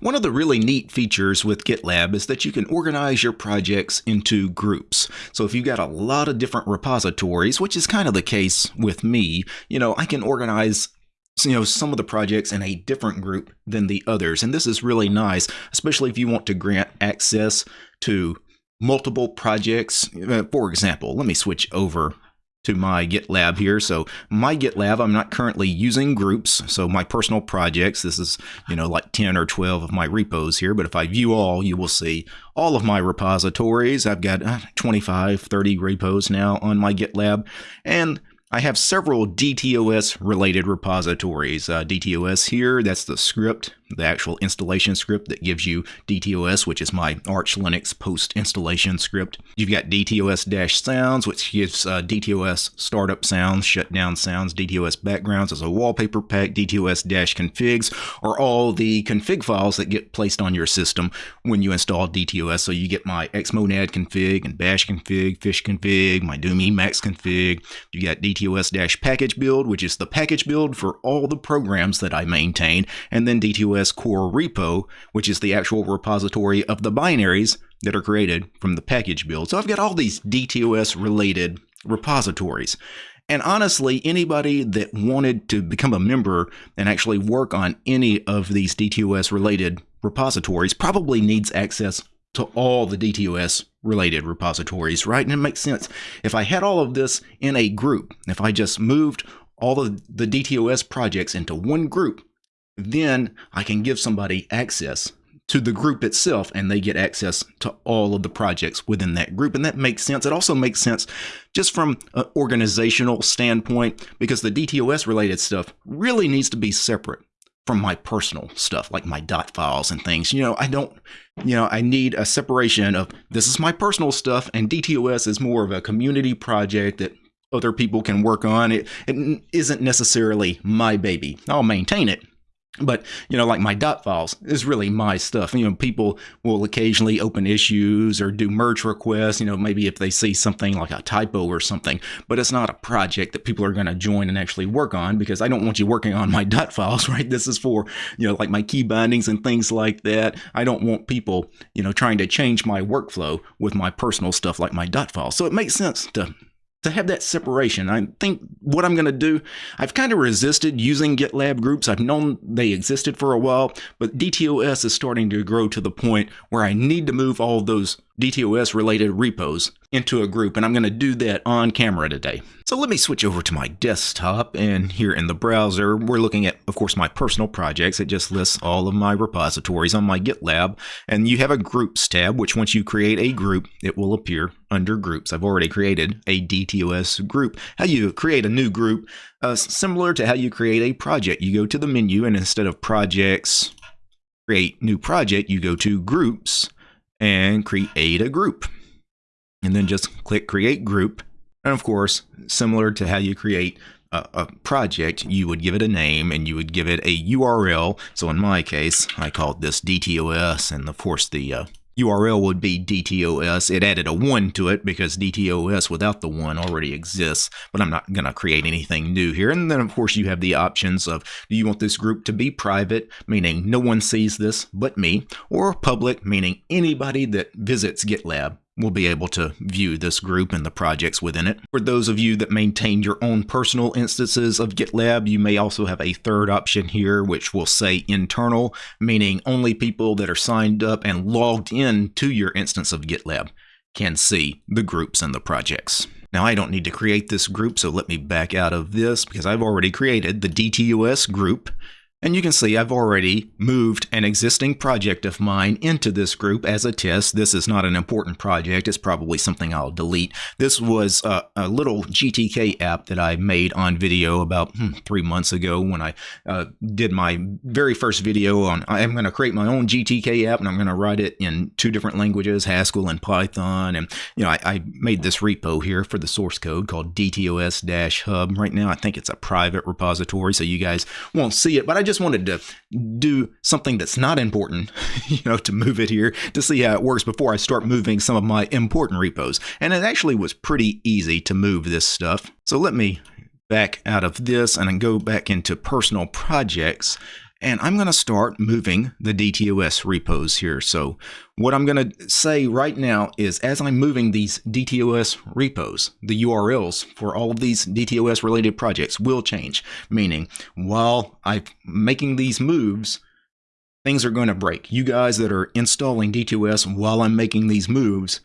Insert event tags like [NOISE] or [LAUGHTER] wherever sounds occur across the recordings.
One of the really neat features with GitLab is that you can organize your projects into groups. So if you've got a lot of different repositories, which is kind of the case with me, you know, I can organize you know some of the projects in a different group than the others and this is really nice especially if you want to grant access to multiple projects uh, for example let me switch over to my GitLab here. So my GitLab, I'm not currently using groups. So my personal projects, this is, you know, like 10 or 12 of my repos here. But if I view all, you will see all of my repositories. I've got uh, 25, 30 repos now on my GitLab. And I have several DTOS related repositories. Uh, DTOS here, that's the script, the actual installation script that gives you DTOS, which is my Arch Linux post installation script. You've got DTOS sounds, which gives uh, DTOS startup sounds, shutdown sounds, DTOS backgrounds as a wallpaper pack. DTOS configs are all the config files that get placed on your system when you install DTOS. So you get my xmonad config and bash config, fish config, my doom emacs config. You got DTOS package build, which is the package build for all the programs that I maintain, and then DTOS core repo, which is the actual repository of the binaries that are created from the package build. So I've got all these DTOS related repositories. And honestly, anybody that wanted to become a member and actually work on any of these DTOS related repositories probably needs access to all the DTOS related repositories, right? And it makes sense. If I had all of this in a group, if I just moved all of the DTOS projects into one group, then I can give somebody access to the group itself and they get access to all of the projects within that group. And that makes sense. It also makes sense just from an organizational standpoint because the DTOS related stuff really needs to be separate from my personal stuff, like my dot files and things. You know, I don't, you know, I need a separation of this is my personal stuff and DTOS is more of a community project that other people can work on. It, it isn't necessarily my baby. I'll maintain it, but you know like my dot files is really my stuff. You know people will occasionally open issues or do merge requests you know maybe if they see something like a typo or something. But it's not a project that people are going to join and actually work on because i don't want you working on my [LAUGHS] dot files right? This is for you know like my key bindings and things like that. I don't want people you know trying to change my workflow with my personal stuff like my dot files so it makes sense to to have that separation. I think what I'm going to do, I've kind of resisted using GitLab groups. I've known they existed for a while, but DTOS is starting to grow to the point where I need to move all those DTOS related repos into a group, and I'm going to do that on camera today. So let me switch over to my desktop, and here in the browser, we're looking at, of course, my personal projects. It just lists all of my repositories on my GitLab, and you have a groups tab, which once you create a group, it will appear under groups. I've already created a DTOS group. How you create a new group, uh, similar to how you create a project. You go to the menu, and instead of projects, create new project, you go to groups, and create a group. And then just click create group. And of course, similar to how you create a, a, project, you would give it a name and you would give it a URL. So in my case, I called this DTOS and of course the uh, URL would be DTOS. It added a 1 to it because DTOS without the 1 already exists, but I'm not going to create anything new here. And then, of course, you have the options of do you want this group to be private, meaning no one sees this but me, or public, meaning anybody that visits GitLab will be able to view this group and the projects within it. For those of you that maintain your own personal instances of GitLab, you may also have a third option here, which will say internal, meaning only people that are signed up and logged in to your instance of GitLab can see the groups and the projects. Now I don't need to create this group, so let me back out of this because I've already created the DTOS group. And you can see I've already moved an existing project of mine into this group as a test. This is not an important project. It's probably something I'll delete. This was a, a little GTK app that I made on video about hmm, three months ago when I uh, did my very first video on I'm going to create my own GTK app and I'm going to write it in two different languages, Haskell and Python. And, you know, I, I made this repo here for the source code called DTOS-hub. Right now, I think it's a private repository, so you guys won't see it, but I just just wanted to do something that's not important, [LAUGHS] you know, to move it here to see how it works before I start moving some of my important repos. And it actually was pretty easy to move this stuff. So let me back out of this and then go back into personal projects. And I'm going to start moving the DTOS repos here. So what I'm going to say right now is as I'm moving these DTOS repos, the URLs for all of these DTOS related projects will change, meaning while I'm making these moves, things are going to break. You guys that are installing DTOS while I'm making these moves,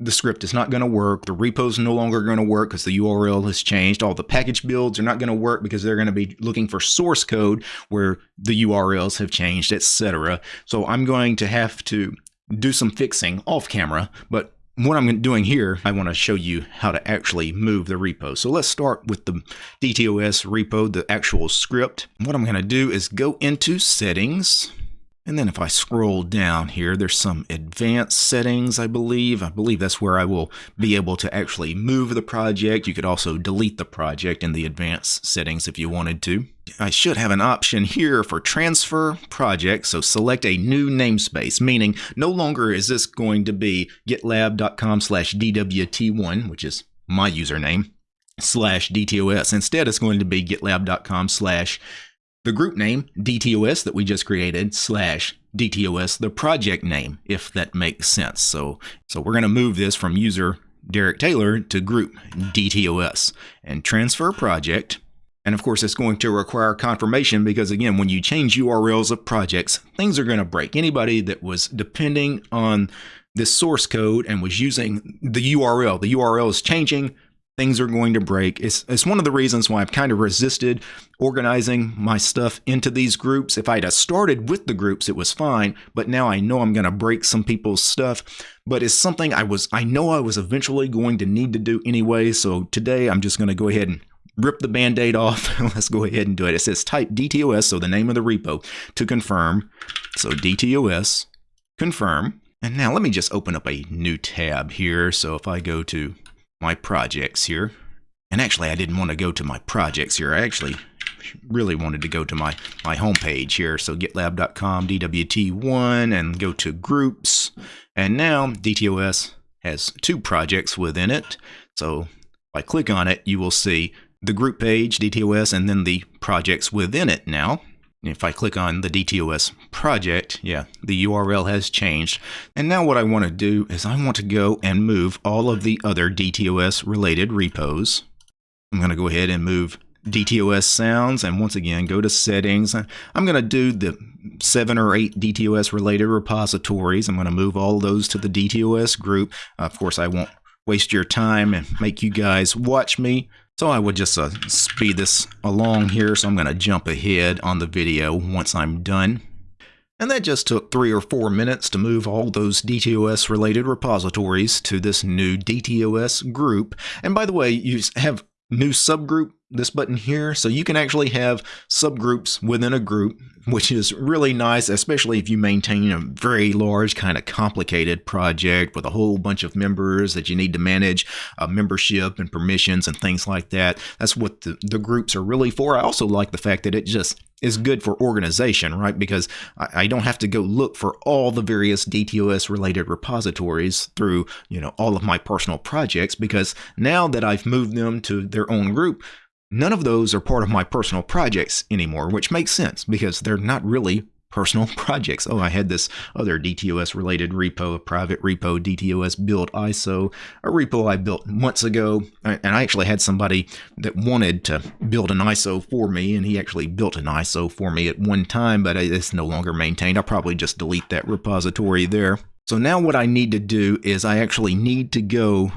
the script is not going to work. The repo is no longer going to work because the URL has changed. All the package builds are not going to work because they're going to be looking for source code where the URLs have changed, etc. So I'm going to have to do some fixing off camera, but what I'm doing here, I want to show you how to actually move the repo. So let's start with the DTOS repo, the actual script. What I'm going to do is go into settings and then if I scroll down here, there's some advanced settings, I believe. I believe that's where I will be able to actually move the project. You could also delete the project in the advanced settings if you wanted to. I should have an option here for transfer project. So select a new namespace, meaning no longer is this going to be gitlab.com slash DWT1, which is my username, slash DTOS. Instead, it's going to be gitlab.com slash the group name, DTOS, that we just created, slash DTOS, the project name, if that makes sense. So, so we're going to move this from user Derek Taylor to group DTOS and transfer project. And of course, it's going to require confirmation because, again, when you change URLs of projects, things are going to break. Anybody that was depending on this source code and was using the URL, the URL is changing, things are going to break. It's, it's one of the reasons why I've kind of resisted organizing my stuff into these groups. If I'd have started with the groups, it was fine, but now I know I'm going to break some people's stuff. But it's something I was, I know I was eventually going to need to do anyway. So today I'm just going to go ahead and rip the band-aid off. [LAUGHS] Let's go ahead and do it. It says type DTOS, so the name of the repo, to confirm. So DTOS, confirm. And now let me just open up a new tab here. So if I go to my projects here. And actually, I didn't want to go to my projects here. I actually really wanted to go to my, my homepage here. So gitlab.com, DWT1, and go to groups. And now DTOS has two projects within it. So if I click on it, you will see the group page, DTOS, and then the projects within it now. If I click on the DTOS project, yeah, the URL has changed. And now what I want to do is I want to go and move all of the other DTOS related repos. I'm going to go ahead and move DTOS sounds and once again go to settings. I'm going to do the seven or eight DTOS related repositories. I'm going to move all those to the DTOS group. Of course, I won't waste your time and make you guys watch me. So I would just uh, speed this along here. So I'm going to jump ahead on the video once I'm done. And that just took three or four minutes to move all those DTOS related repositories to this new DTOS group. And by the way, you have new subgroup this button here. So you can actually have subgroups within a group which is really nice especially if you maintain a very large kind of complicated project with a whole bunch of members that you need to manage uh, membership and permissions and things like that. That's what the, the groups are really for. I also like the fact that it just is good for organization, right? Because I, I, don't have to go look for all the various DTOS related repositories through, you know, all of my personal projects because now that I've moved them to their own group, none of those are part of my personal projects anymore, which makes sense because they're not really personal [LAUGHS] projects. Oh, I had this other DTOS related repo, a private repo, DTOS build ISO, a repo I built months ago. And I actually had somebody that wanted to build an ISO for me, and he actually built an ISO for me at one time, but it's no longer maintained. I'll probably just delete that repository there. So now what I need to do is I actually need to go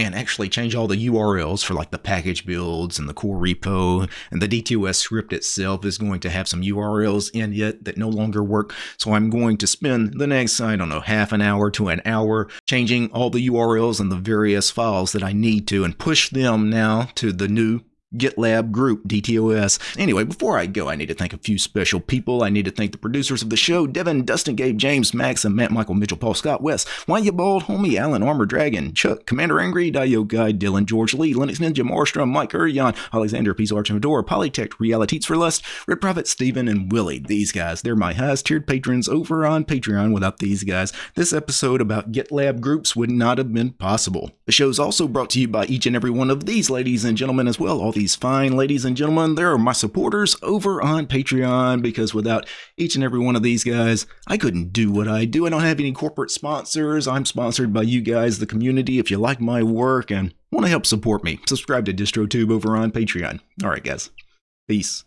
and actually change all the URLs for like the package builds and the core repo. And the DTOS script itself is going to have some URLs in it that no longer work. So I'm going to spend the next, I don't know, half an hour to an hour changing all the URLs and the various files that I need to and push them now to the new GitLab group, DTOS. Anyway, before I go, I need to thank a few special people. I need to thank the producers of the show Devin, Dustin, Gabe, James, Max, and Matt, Michael, Mitchell, Paul, Scott, West, Why You Bald, Homie, Alan, Armor Dragon, Chuck, Commander Angry, Dio Guy, Dylan, George Lee, Linux Ninja, Marstrom, Mike Urion, Alexander, Peace Arch Fedora, Polytech, Realities for Lust, Red Prophet, Steven, and Willie. These guys, they're my highest tiered patrons over on Patreon. Without these guys, this episode about GitLab groups would not have been possible. The show is also brought to you by each and every one of these ladies and gentlemen as well, all the these fine ladies and gentlemen, there are my supporters over on Patreon because without each and every one of these guys, I couldn't do what I do. I don't have any corporate sponsors. I'm sponsored by you guys, the community. If you like my work and want to help support me, subscribe to DistroTube over on Patreon. All right, guys. Peace.